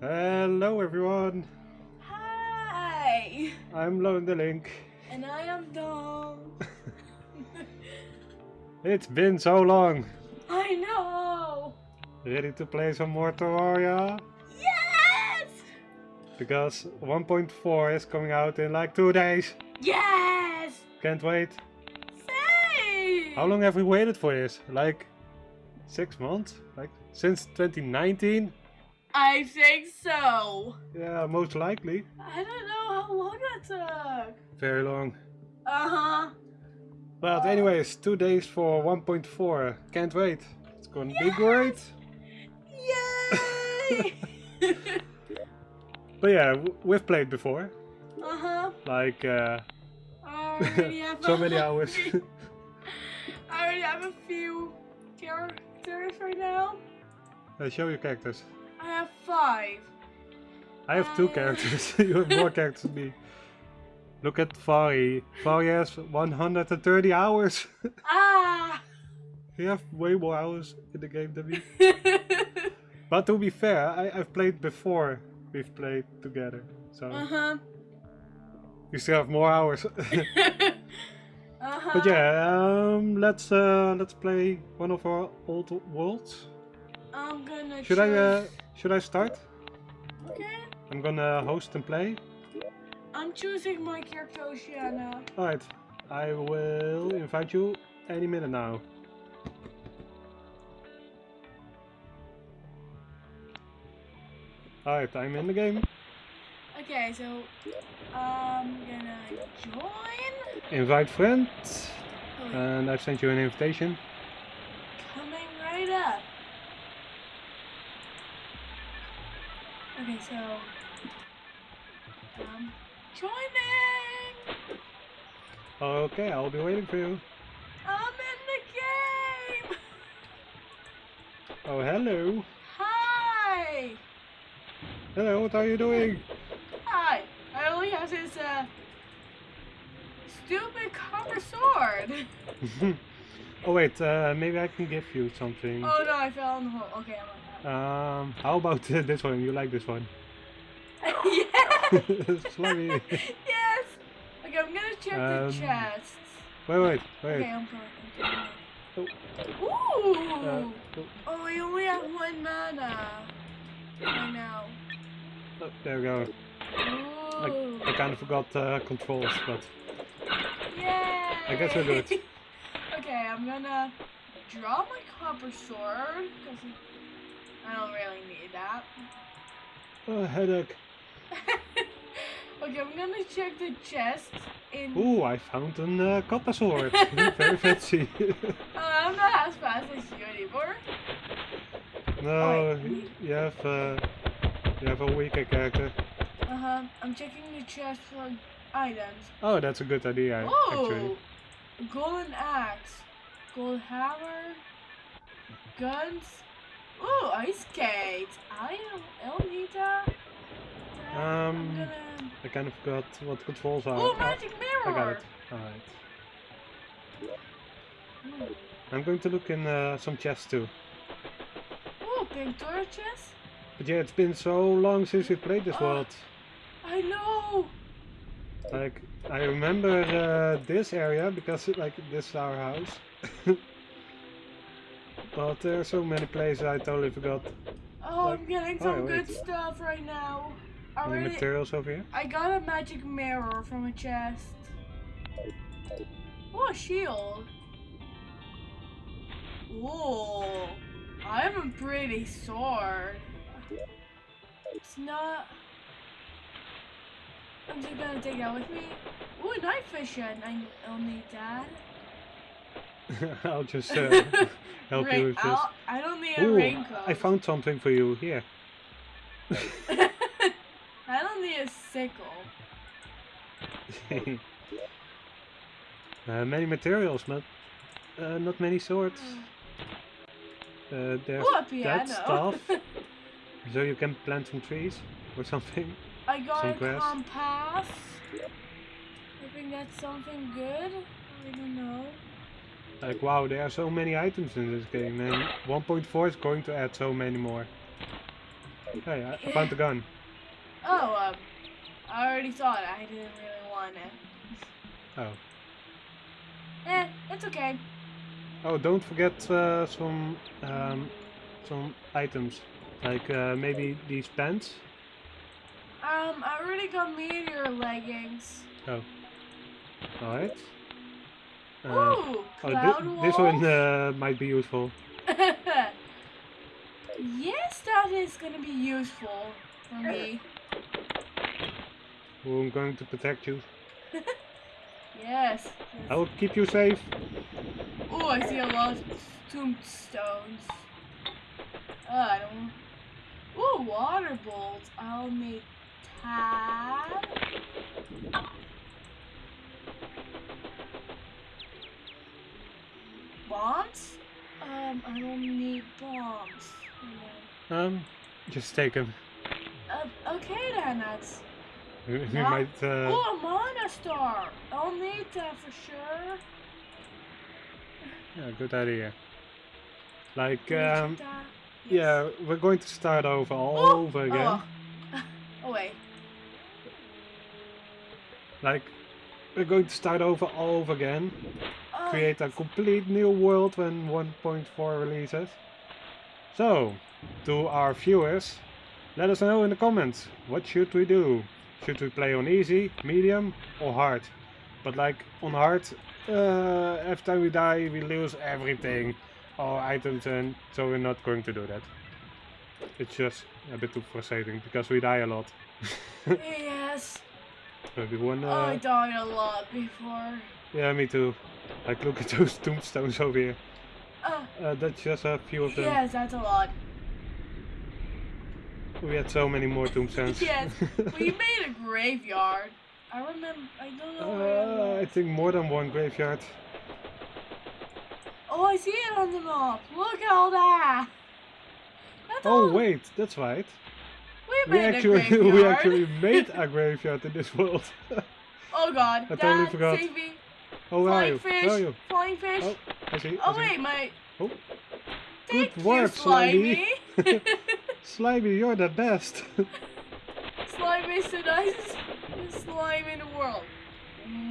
Hello everyone, Hi! I'm Lone the Link. And I am Dom. It's been so long. I know! Ready to play some more Terraria? Yes! Because 1.4 is coming out in like two days. Yes! Can't wait. Say! How long have we waited for this? Like six months? Like since 2019? I think so. Yeah, most likely. I don't know how long that took. Very long. Uh huh. But anyways, two days for 1.4. Can't wait. It's gonna be great. Yay! But yeah, we've played before. uh huh. Like uh, I already have so many hours. I already have a few characters right now. Uh, show your characters. I have five. I have two Uh. characters. you have more characters than me. Look at Fari. Fari has 130 hours. Ah! you have way more hours in the game than me. But to be fair, I, I've played before we've played together. So uh huh. you still have more hours. uh-huh. but yeah, um, let's uh, let's play one of our old worlds. I'm gonna Should I uh, choose- should I start? Okay. I'm gonna host and play. I'm choosing my character Oceana. Alright, I will invite you any minute now. Alright, I'm in the game. Okay, so I'm gonna join. Invite friend. Oh, And I've sent you an invitation. coming right up. Okay, so um, joining. Okay, I'll be waiting for you. I'm in the game. Oh, hello. Hi. Hello, what are you doing? Hi. I only have this uh stupid copper sword. oh wait, uh, maybe I can give you something. Oh no, I fell in the hole. Okay, I'm on Um, how about this one? You like this one? yes! Slimy. yes! Okay, I'm gonna check Um, the chests. Wait, wait, wait. Okay, I'm going. Oh. Ooh! Uh, oh, oh, we only have one mana. Right now. oh, there we go. Ooh. I kind of forgot uh, controls, but Yay! I guess we're good. okay, I'm gonna draw my copper sword because I don't really need that. oh, headache. okay, I'm gonna check the chest in. Ooh, I found a uh, copper sword. Very fancy. Uh, I'm not as fast as you anymore. no, wait. you have uh, you have a weaker character. Uh huh. I'm checking the chest for items. Oh, that's a good idea, actually. Oh, golden axe, gold hammer, guns. Ooh, ice skate. I don't, I don't need that. That- I'm Um, gonna. I kind of forgot what controls are. Ooh, Oh, magic mirror. I got it. Alright. Ooh, I'm going to look in uh, some chests too. Ooh, pink torches. But yeah, it's been so long since we played this Oh. world. I know. Like, I remember uh, this area because like this is our house. but there are so many places I totally forgot. Oh, Like- I'm getting oh, some wait. good stuff right now. I Any really, materials over here? I got a magic mirror from a chest. Oh, a shield. Ooh, I have a pretty sword. It's not. I'm just gonna take that with me. Ooh, night vision. I I'll need that. I'll just uh, help Rain- you with this. I'll- I don't need a Ooh, raincoat. I found something for you here. I don't need a sickle. uh, many materials, but uh, not many swords. Uh, there's Ooh, that stuff, so you can plant some trees or something. I got Some a grass. compass. I think that's something good. I don't know. Like wow, there are so many items in this game, and 1.4 is going to add so many more. Hey, I found the gun. Oh, um, I already saw it. I didn't really want it. Oh. Eh, it's okay. Oh, don't forget uh, some um, some items, like uh, maybe these pants. Um, I already got meteor leggings. Oh. Alright. Uh, Ooh, oh, cloud thi- this one uh, might be useful. yes, that is gonna be useful for me. Oh, I'm going to protect you. Yes. I will keep you safe. Oh, I see a lot of tombstones. Oh, I don't. Ooh, water bolts. I'll make tab. Bombs? Um, I don't need bombs. No. Um, just take them. Uh, okay then, that's. You you Yeah. might. Uh, Oh, a mana star! I'll need that for sure. yeah, good idea. Like, um, check that? yeah, we're going to start over all Oh, over again. Oh. oh wait. Like, we're going to start over all over again. Oh, create a complete new world when 1.4 releases. So, to our viewers, let us know in the comments what should we do. Should we play on easy, medium or hard? But like on hard, uh, every time we die we lose everything, our items and so we're not going to do that. It's just a bit too frustrating because we die a lot. yes. Maybe one, I uh, died a lot before. yeah me too. Like look at those tombstones over here. Uh, Uh, that's just a few of them. yes, that's a lot. We had so many more tombstones. Yes, we made a graveyard. I remember. I don't know where. uh, I think more than one graveyard. Oh, I see it on the map. Look at all that. That's Oh all. wait, that's right. We We made actually a graveyard. we actually made a graveyard in this world. Oh God, I totally Dad, forgot. save me. oh where are Flying you? fish. Where are you? Flying fish. Oh, I see. Oh I see. wait, my. Oh. Thank Good work, you, Slimy. Slimy, you're the best. Slime is the nicest slime in the world.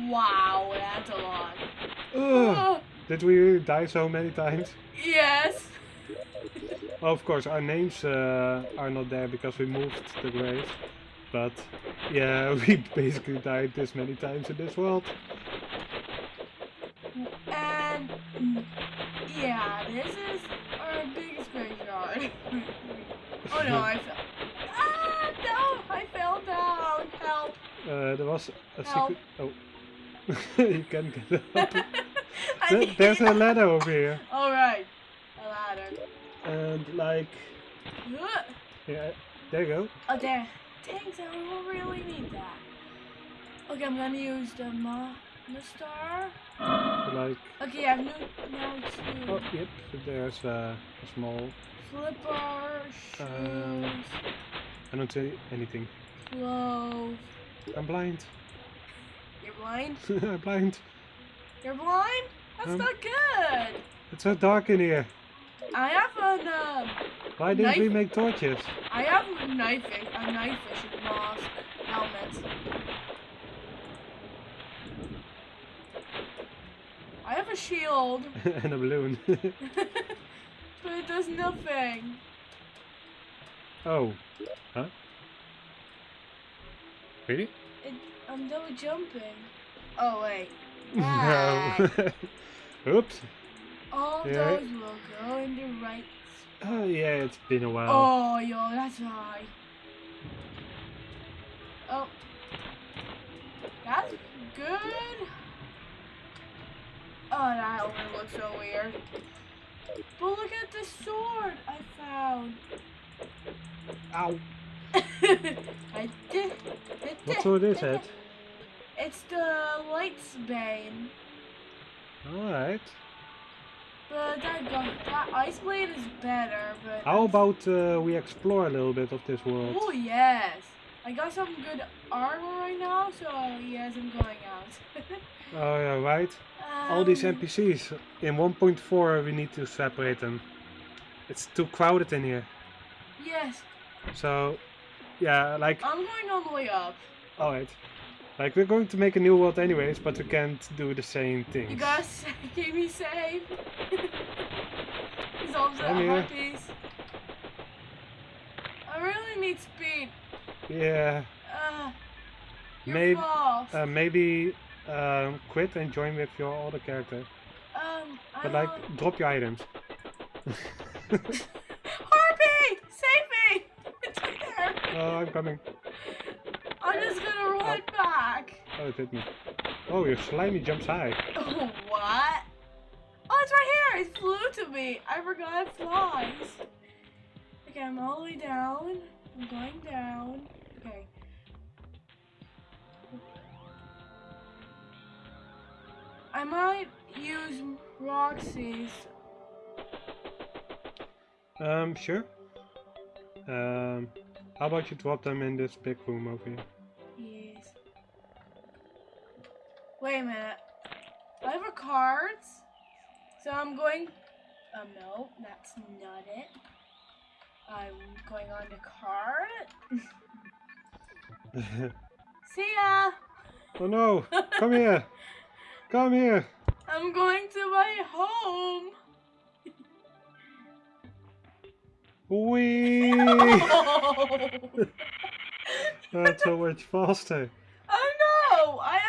Wow, that's a lot. Ugh, Oh, did we die so many times? yes. Well, of course, our names uh, are not there because we moved the grave. But yeah, we basically died this many times in this world. And yeah, this is our biggest graveyard. oh no, I fell. Ah, no, I fell down. Help. Uh, there was a Help. secret. Oh, you can get up. There- There's a ladder over here, All right. And like, Ugh. yeah, there you go. Oh, there. Thanks, I don't really need that. Okay, I'm gonna use the ma the star. Like, Okay, I've now two oh, yep, there's uh, a small. flipper, shoes, Um, I don't see anything. clove. I'm blind. You're blind? I'm blind. You're blind? That's Um, not good. It's so dark in here. I have an um, Why didn't we make torches? I have a knife, a knife fishing mask, helmet. I have a shield, and a balloon. but it does nothing. oh, huh? Really? It, I'm double jumping. Oh wait. No. Oops. All Yeah. those will go in the right. Oh yeah, it's been a while. Oh, yo, that's why. Oh. That's good. Oh, that only looks so weird. But look at the sword I found. Ow. I did. What sword is it? It's the Light's Bane. Alright. But that, Ice Blade is better, but... How about uh, we explore a little bit of this world? Oh yes! I got some good armor right now, so yes, I'm going out. Oh yeah, right. All these Um, NPCs. In 1.4 we need to separate them. It's too crowded in here. Yes. So, yeah, like, I'm going all the way up. alright. Like, we're going to make a new world anyways, but we can't do the same things. You guys keep me safe. He's also I'm here. harpies. I really need speed. Yeah, Uh, Maybe- uh, maybe um, quit and join with your other character. um, I But, like, don't- drop your items. Harpy! Save me! It's there. oh, I'm coming. I'm just gonna run back. Oh, it hit me. Oh, your slimy jumps high. Oh, what? Oh, it's right here. It flew to me. I forgot it flies. Okay, I'm all the way down. I'm going down. Okay. I might use Roxy's. Um, sure. Um, how about you drop them in this big room over here? Wait a minute. I have a cards. So I'm going. Um, no, that's not it. I'm going on the card. See ya! oh no! Come here! Come here! I'm going to my home. Wee! oh That's so much faster. Oh no! I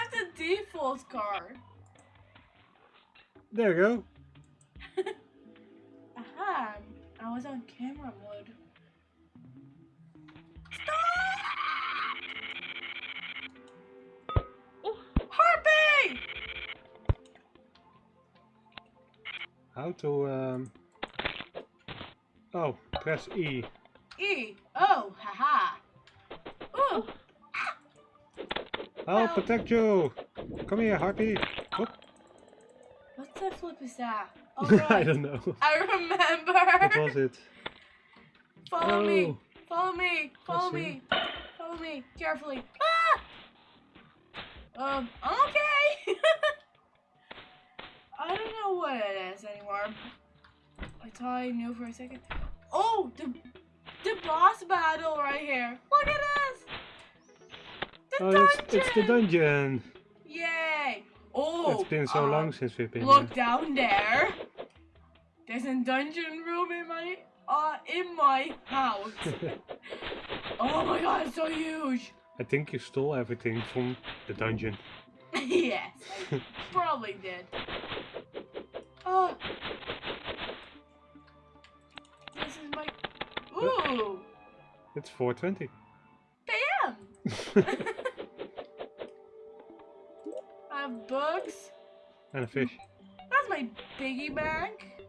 default card. There you go. Aha! I was on camera mode. Stop! Oh, Harpy! How to um. Oh, press E. E. Oh, haha. Ooh. I'll protect you. Come here, Harpy. Whoop. What the flip is that? Oh, I don't know. I remember. What was it? Follow me. Oh. Follow me. Follow me. Follow me. Carefully. Ah! Um, I'm okay. I don't know what it is anymore. I thought I knew for a second. Oh, the the boss battle right here. Look at this. The Oh, dungeon. it's, it's the dungeon. Yay. Oh. it's been so uh, long since we've been Look here. down there. There's a dungeon room in my uh in my house. oh my god, it's so huge. I think you stole everything from the dungeon. yes, probably did. Oh. This is my Ooh. It's 420. Bam. I have books. and a fish. That's my piggy bank.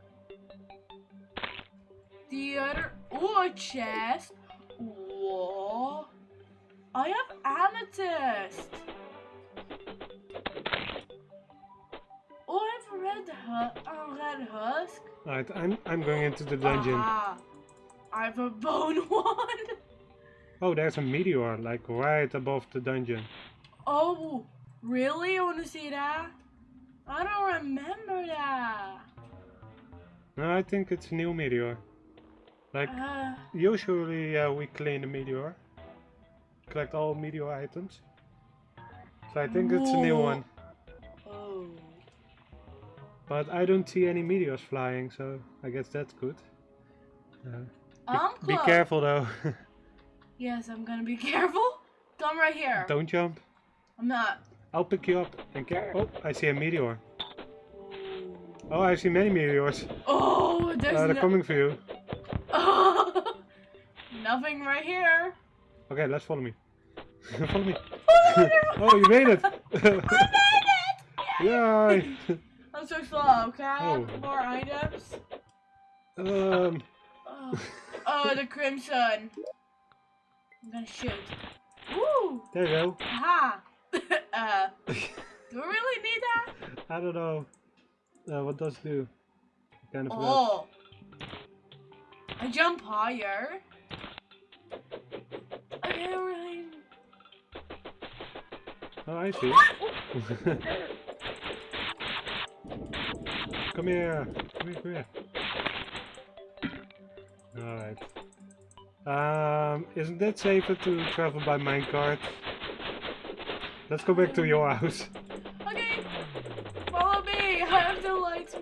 The other, oh, a chest. Whoa. I have amethyst. Oh, I have a red, hu- uh, a red husk. Alright, I'm, I'm going into the dungeon. Aha. I have a bone one. Oh, there's a meteor, like right above the dungeon. Oh, really? You want to see that? I don't remember that. No, I think it's a new meteor. Like, Uh, usually uh, we clean the meteor. Collect all meteor items. So I think it's a new one. oh. But I don't see any meteors flying, so I guess that's good. Uh, I'm be careful though. Yes, I'm gonna be careful. Come right here. don't jump. I'm not. I'll pick you up. And care. Oh, I see a meteor. Oh, I see many meteors. Oh, there's Uh, they're no- coming for you. Oh, nothing right here. Okay, let's follow me. follow me. Oh, oh, you made it! I made it! Yay! I'm so slow. Can I have Oh. more items? um, Oh. oh, the crimson. I'm gonna shoot. Woo! there you go. Aha! uh, do we really need that? I don't know. Uh, what does it do? Kind of. Oh! I jump higher. I can't really. Oh, I see. come here. Come here, come here. Alright. Um, isn't it safer to travel by minecart? Let's go back to your house. Okay, follow me. I have the light,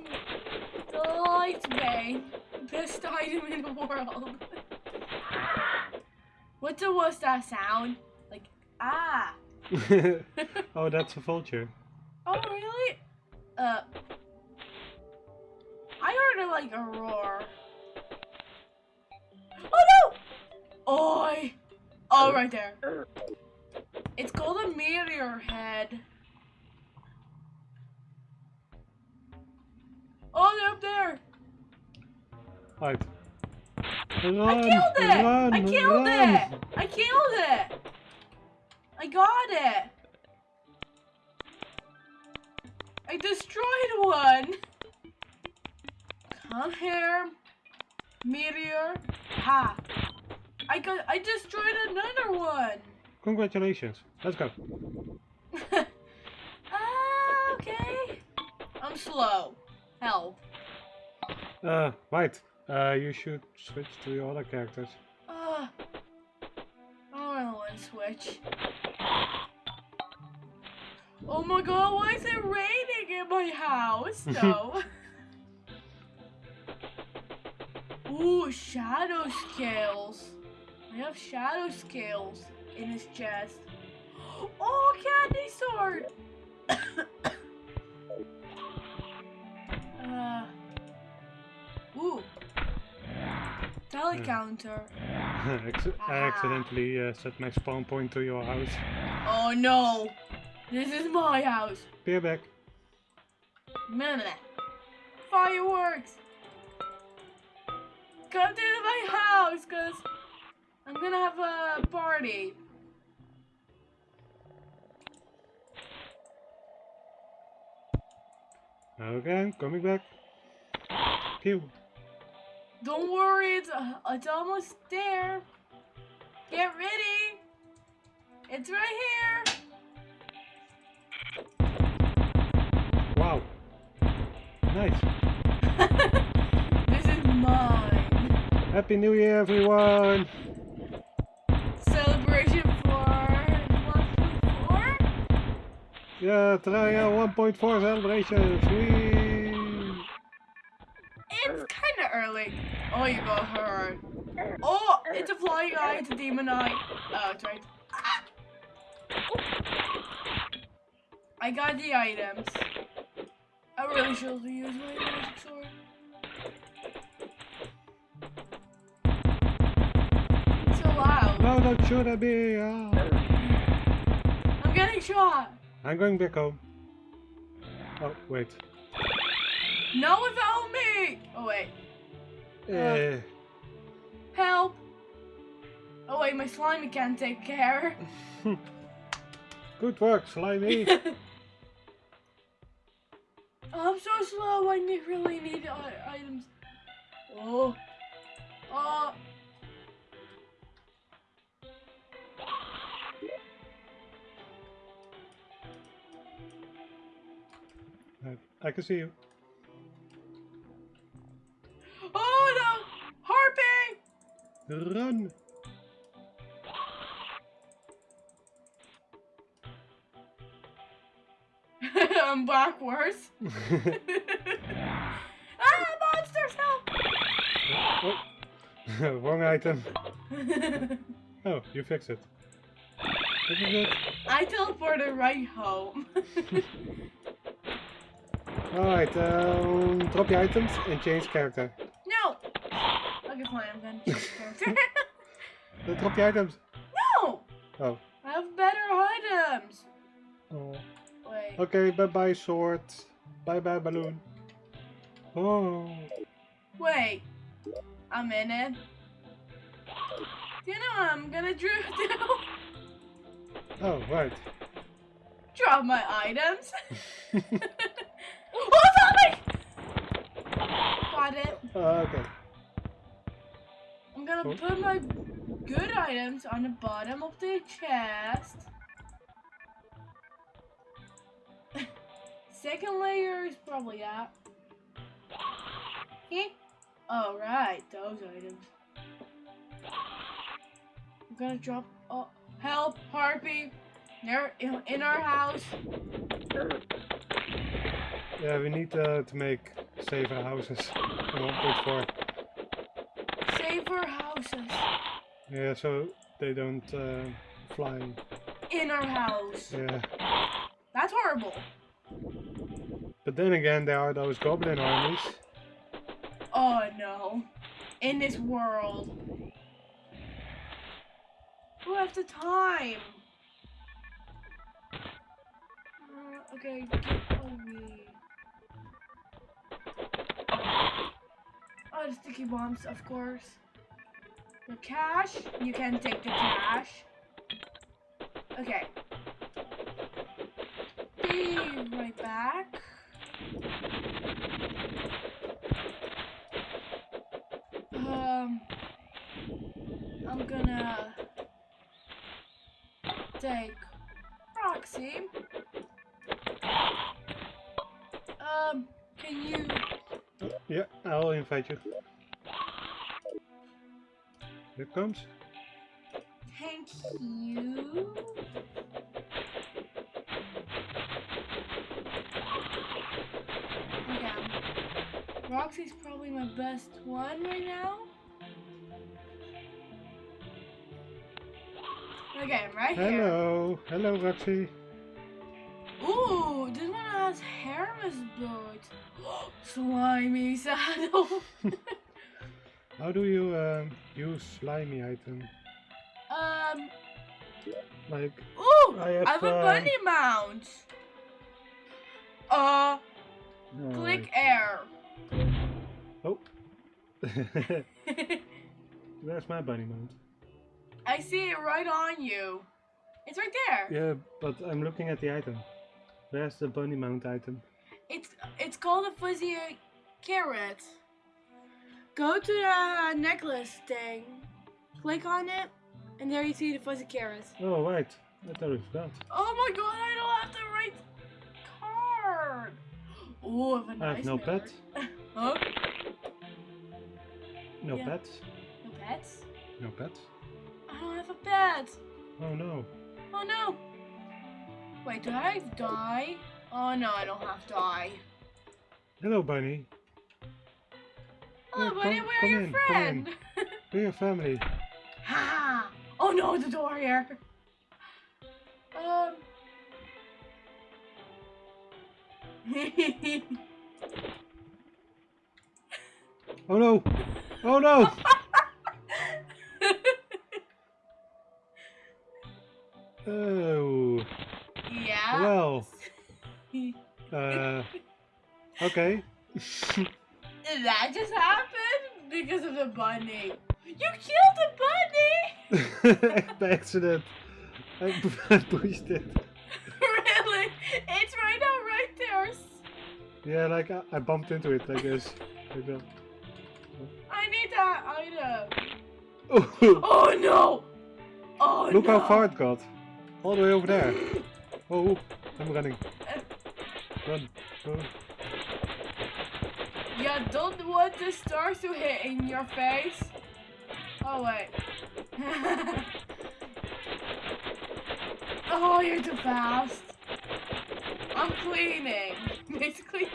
the Light's Bane, best item in the world. What's the, worst that sound? Like ah. oh, that's a vulture. Oh really? Uh, I heard it like a roar. Oh no! Oi! Oh, right there. It's called a meteor head. Oh, they're up there. Right. Run, I killed it! Run, I killed run. it! I killed it! I got it! I destroyed one! Come here, meteor. Ha! I got. I destroyed another one. Congratulations. Let's go. Ah, okay. I'm slow. Help. Uh, right. Uh, you should switch to your other characters. Uh, I don't want to switch. Oh my god, why is it raining in my house? No. Ooh, shadow scales. I have shadow scales in his chest. Oh, candy sword! uh, ooh. Tally Hmm. I accidentally uh, set my spawn point to your house. Oh no! This is my house. Be back. Fireworks! Come to my house, cause I'm gonna have a party. Okay, I'm coming back. Pew. Don't worry, it's uh, it's almost there. Get ready. It's right here. Wow. Nice. this is mine. Happy New Year, everyone. Yeah, try a 1.4 celebration. Whee! It's kind of early. Oh, you got hurt. Oh, it's a flying eye. It's a demon eye. Oh, it's right. Ah! I got the items. I really should use my magic sword. It's so loud. No, that should I be. Ah. I'm getting shot. I'm going back home. Oh, wait. No found me. Oh wait. Eh, Help. Oh wait, my slimy can't take care. good work, Slimy. I'm so slow. I ne- really need items. Oh. Oh. I can see you. Oh no! Harpy! Run! I'm backwards. ah, monsters help! oh. Wrong item. Oh, you fix it. I teleported right home. Alright, um, drop your items and change character. no! Okay, fine, I'm gonna change character. Drop your items. no! Oh. I have better items. oh. Wait. Okay, bye bye sword. Bye bye balloon. Oh. Wait. I'm in it. Do you know what I'm gonna do? Oh, right. Drop my items. Oh, zombie! Got it. Uh, okay. I'm gonna Cool. put my good items on the bottom of the chest. Second layer is probably that. Eh? Oh, right, those items. I'm gonna drop. Oh, help, Harpy! They're in, in our house. Yeah, we need uh, to make safer houses in 1.4. Safer houses. Yeah, so they don't uh, fly. In our house. Yeah. That's horrible. But then again, there are those goblin armies. Oh no. In this world. Who has the time? Uh, okay, get away. Oh, the sticky bombs, of course. The cash, you can take the cash. Okay. Be right back. Um, I'm gonna take Roxy. Um, can you? Yeah, I'll invite you. Here comes. Thank you. Okay. Roxy's probably my best one right now. Okay, I'm right here. Hello, hello Roxy. Ooh, has Hermes boot. Slimy saddle. How do you um, use slimy item? um, Like, ooh, I I have, have, a uh, bunny mount. Uh, oh, click air. Oh. Where's my bunny mount? I see it right on you. It's right there. Yeah, but I'm looking at the item. Where's the bunny mount item? It's it's called a fuzzy carrot. Go to the necklace thing, click on it, and there you see the fuzzy carrots. Oh, right. I totally forgot. Oh my god, I don't have the right card. Oh, I have a I nice have no pet. Huh? No Yeah. pets. No pets? No pets. I don't have a pet. Oh no. Oh no. Wait, do I die? Oh no, I don't have to die. Hello, bunny. Oh, buddy, come- we're your in. friend. We're your family. Ha! Oh no, the door here. Um. Oh no! Oh no! Oh. Well. Uh. Okay. that just happened because of the bunny. You killed the bunny. By accident. I I pushed it. really? It's right now, right there. Yeah, like I, I bumped into it, I guess. Like that. I need that item. Oh, Oh no! Oh look no! how far it got. All the way over there. Oh, I'm running. Run. Run. You don't want the stars to hit in your face. Oh wait. oh, you're too fast. I'm cleaning. Basically.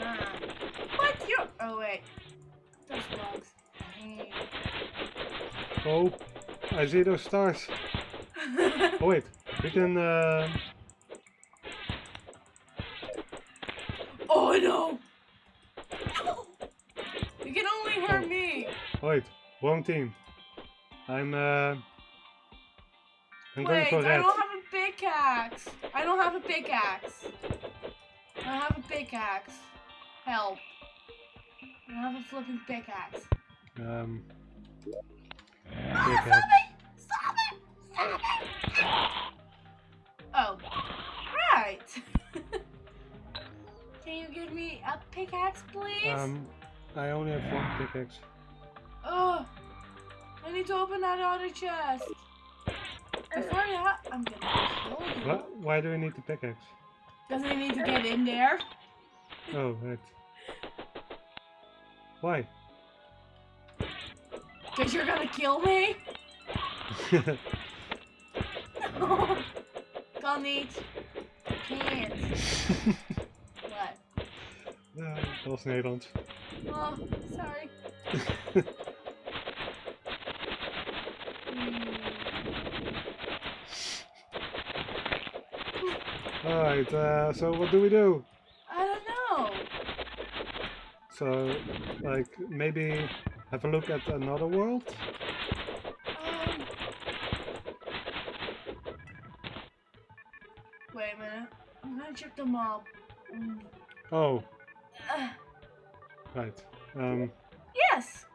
Ah. What you? Oh wait. Those bugs. Oh, I see those stars. Oh wait, we can. Uh, oh no! No! You can only hurt me. wait, wrong team. I'm. Uh, I'm going Wait, for I don't have a pickaxe. I don't have a pickaxe. I don't have a pickaxe. Help. I don't have a flipping pickaxe. Um. Ah, pickaxe. stop it! Stop it! Stop it! Can you give me a pickaxe, please? Um, I only have one pickaxe. Oh. I need to open that other chest. Before that, I'm gonna kill you. What? Why do we need the pickaxe? Because I need to get in there. Oh, right. Why? Because you're gonna kill me? kan niet. Can't. Ja, dat was Nederlands. Oh, sorry. Alright, uh, so what do we do? I don't know. So, like, maybe have a look at another world? Um. Wait a minute. I'm gonna check the map. Mm. Oh, Uh, right. Um, yes.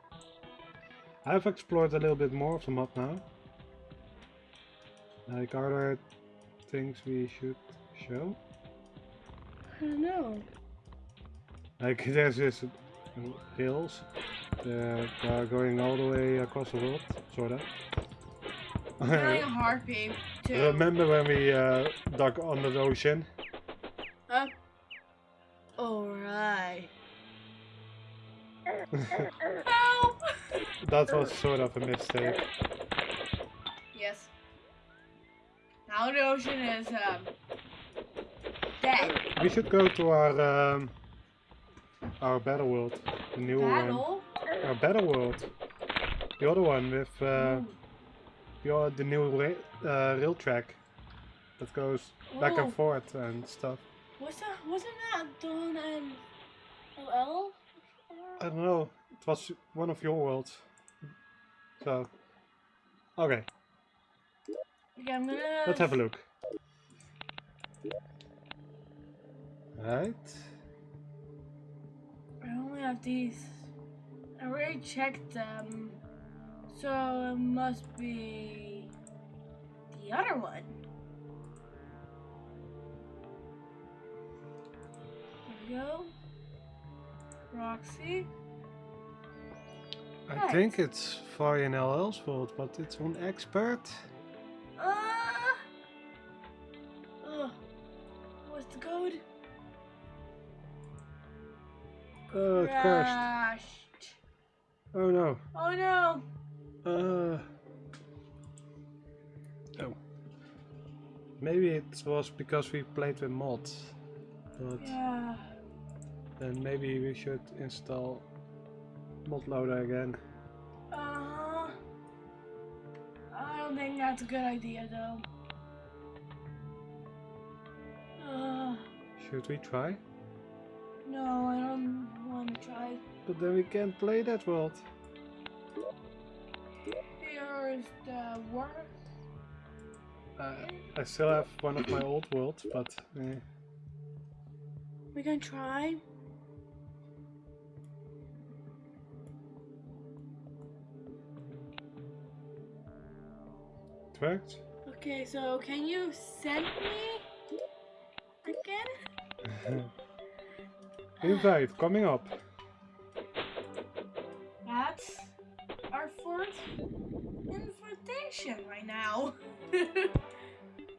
I've explored a little bit more of the map now. Like, are there things we should show? I don't know. Like, there's this hills that are going all the way across the world, sorta. Feeling a heartbeat too. Remember when we uh, dug under the ocean? Help! that was sort of a mistake. yes. Now the ocean is um dead. We should go to our um, our battle world, the new one. Our battle world, the other one with uh, Ooh. the the new ra uh, rail track that goes back Oh. and forth and stuff. Was that wasn't that done in LL? I don't know. It was one of your worlds. So, okay, Okay, I'm gonna. let's have a look. Right. I only have these. I already checked them, so it must be the other one. There we go. Roxy. I Right. think it's Varian LL's world, but it's on expert. Ah. Ugh. What's the code? Oh, it crashed. Crashed. Oh no. Oh no. Uh. Oh. Maybe it was because we played with mods. But Yeah. Then maybe we should install mod loader again. Uh. I don't think that's a good idea though. Uh, Should we try? no, I don't want to try. But then we can't play that world. Here's the work. Uh, I still have one of my old worlds, but eh. We can try. Okay, so can you send me again? Invite coming up. That's our fourth invitation right now.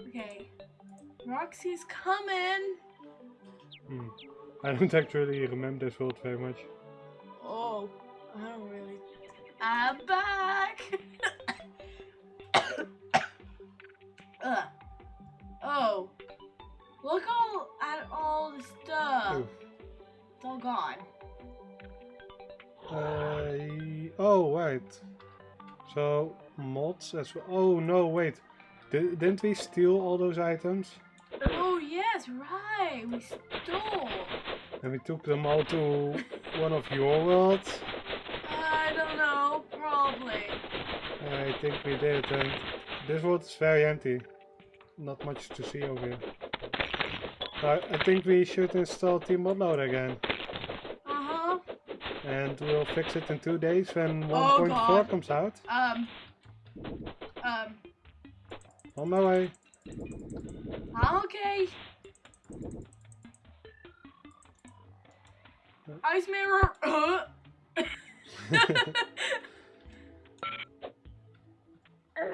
okay. Roxy's coming. Hmm. I don't actually remember this world very much. Oh, I don't really. I'm back. Ugh. Oh, look all at all the stuff. Oh. It's all gone. Uh, oh, right. So, mods as well. Oh, no, wait. Di- didn't we steal all those items? Oh yes, right. We stole. And we took them all to one of your worlds? I don't know. Probably. I think we did, and this world is very empty. Not much to see over here. I, I think we should install tModLoader again. Uh huh. And we'll fix it in two days when Oh, 1.4 God. comes out. Um. Um. On my way. Okay. Ice mirror. Uh.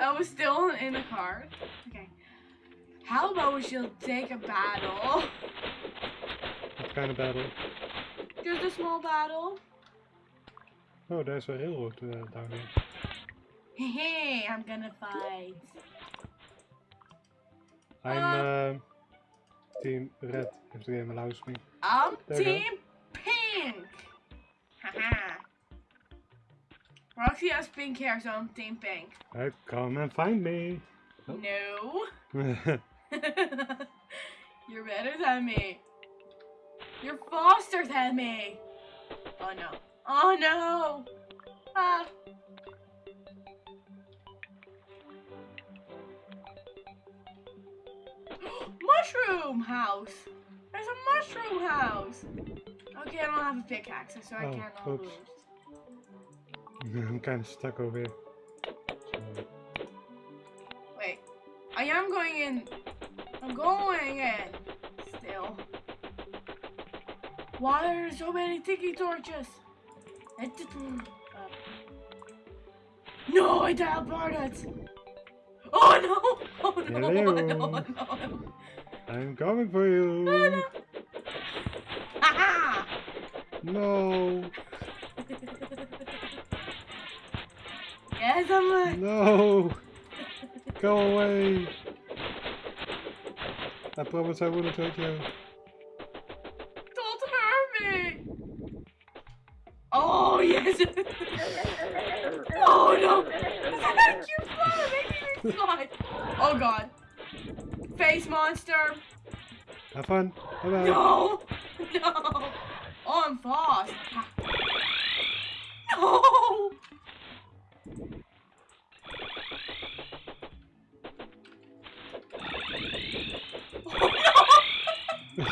I was still in the car. Okay. How about we should take a battle? what kind of battle? Just a small battle. Oh, there's a railroad uh, down here. Hey, I'm gonna fight. I'm Uh. uh, Team Red, if the game allows me. I'm There. Team Pink. Roxy has pink hair, so I'm Team Pink. Right, come and find me. No. You're better than me. You're faster than me. Oh no. Oh no. Ah. mushroom house. There's a mushroom house. Okay, I don't have a pickaxe, so I Oh, cannot oops. lose. I'm kind of stuck over here. Wait. I am going in. I'm going in. Still. Why are there so many tiki torches? Uh. No, I teleported. Oh no! Oh no! Hello. Oh no! Oh no! I'm coming for Oh, you. no. Haha! No, yes, I'm. Uh, no, go away. I promise I wouldn't hurt you. Don't hurt me! Oh, yes! oh, no! you fly! Making me fly! Oh, God. Face monster! Have fun. Bye bye. No! No! Oh, I'm fast!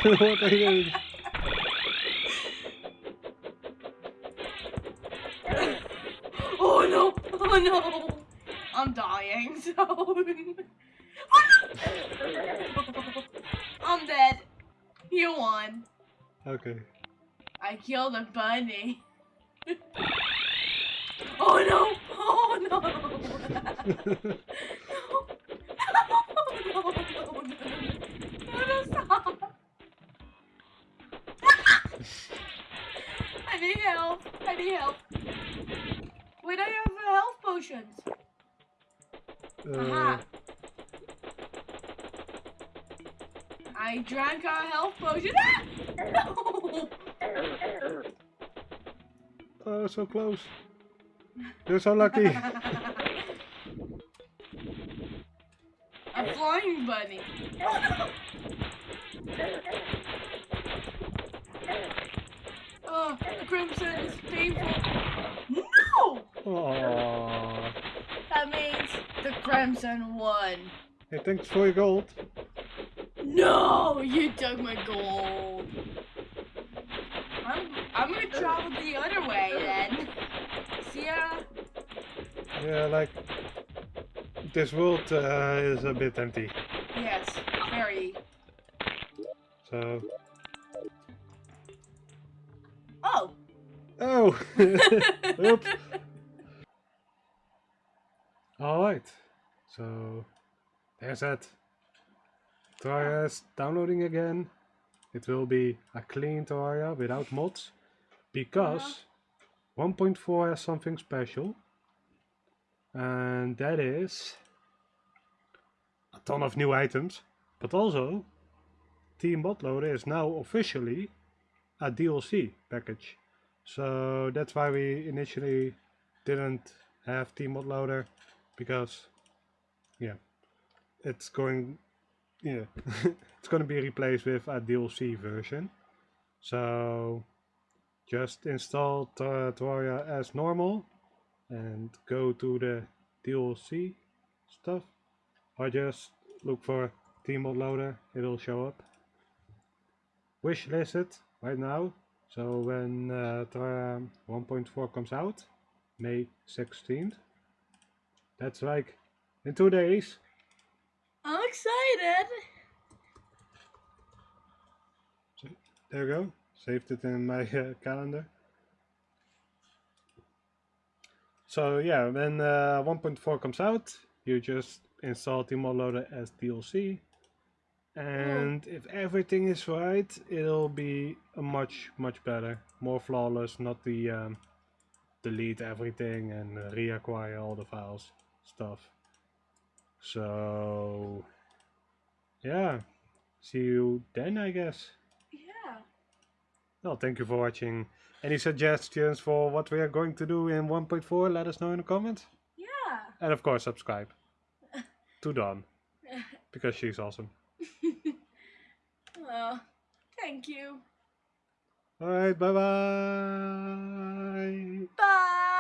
What are you doing? Oh, no! Oh, no! I'm dying, so... Oh, I'm dead. You won. Okay. I killed a bunny. oh no! Oh no! Oh, no! No! No! No! No! No! Stop! I need help! I need help! Wait, I have health potions. Uh, Aha! I drank a health potion. Ah! No! oh, so close. You're so lucky. A flying bunny. Oh, the crimson is painful. No! Aww. That means the crimson won. Hey, thanks for your gold. No, you took my gold. I'm I'm gonna travel the other way then. See ya. Yeah, like this world uh, is a bit empty. Yes, very. So, oops. All right. So there's that. Terraria is downloading again. It will be a clean Terraria without mods because 1.4 has something special, and that is a ton of new items. But also, tModLoader is now officially a DLC package. So that's why we initially didn't have tModLoader because yeah, it's going yeah, it's going to be replaced with a DLC version. So just install Terraria as normal and go to the DLC stuff or just look for tModLoader, it'll show up. Wish list it right now, so when uh, 1.4 comes out, May 16th, that's like in two days. I'm excited. There you go. Saved it in my uh, calendar. So yeah, when uh, 1.4 comes out, you just install Team Loader as DLC. And if everything is right, it'll be a much, much better. More flawless, not the um, delete everything and reacquire all the files stuff. So yeah, see you then I guess. Yeah. Well, thank you for watching. Any suggestions for what we are going to do in 1.4? Let us know in the comments. Yeah. And of course, subscribe to Dawn because she's awesome. well, thank you. All right, bye bye. Bye.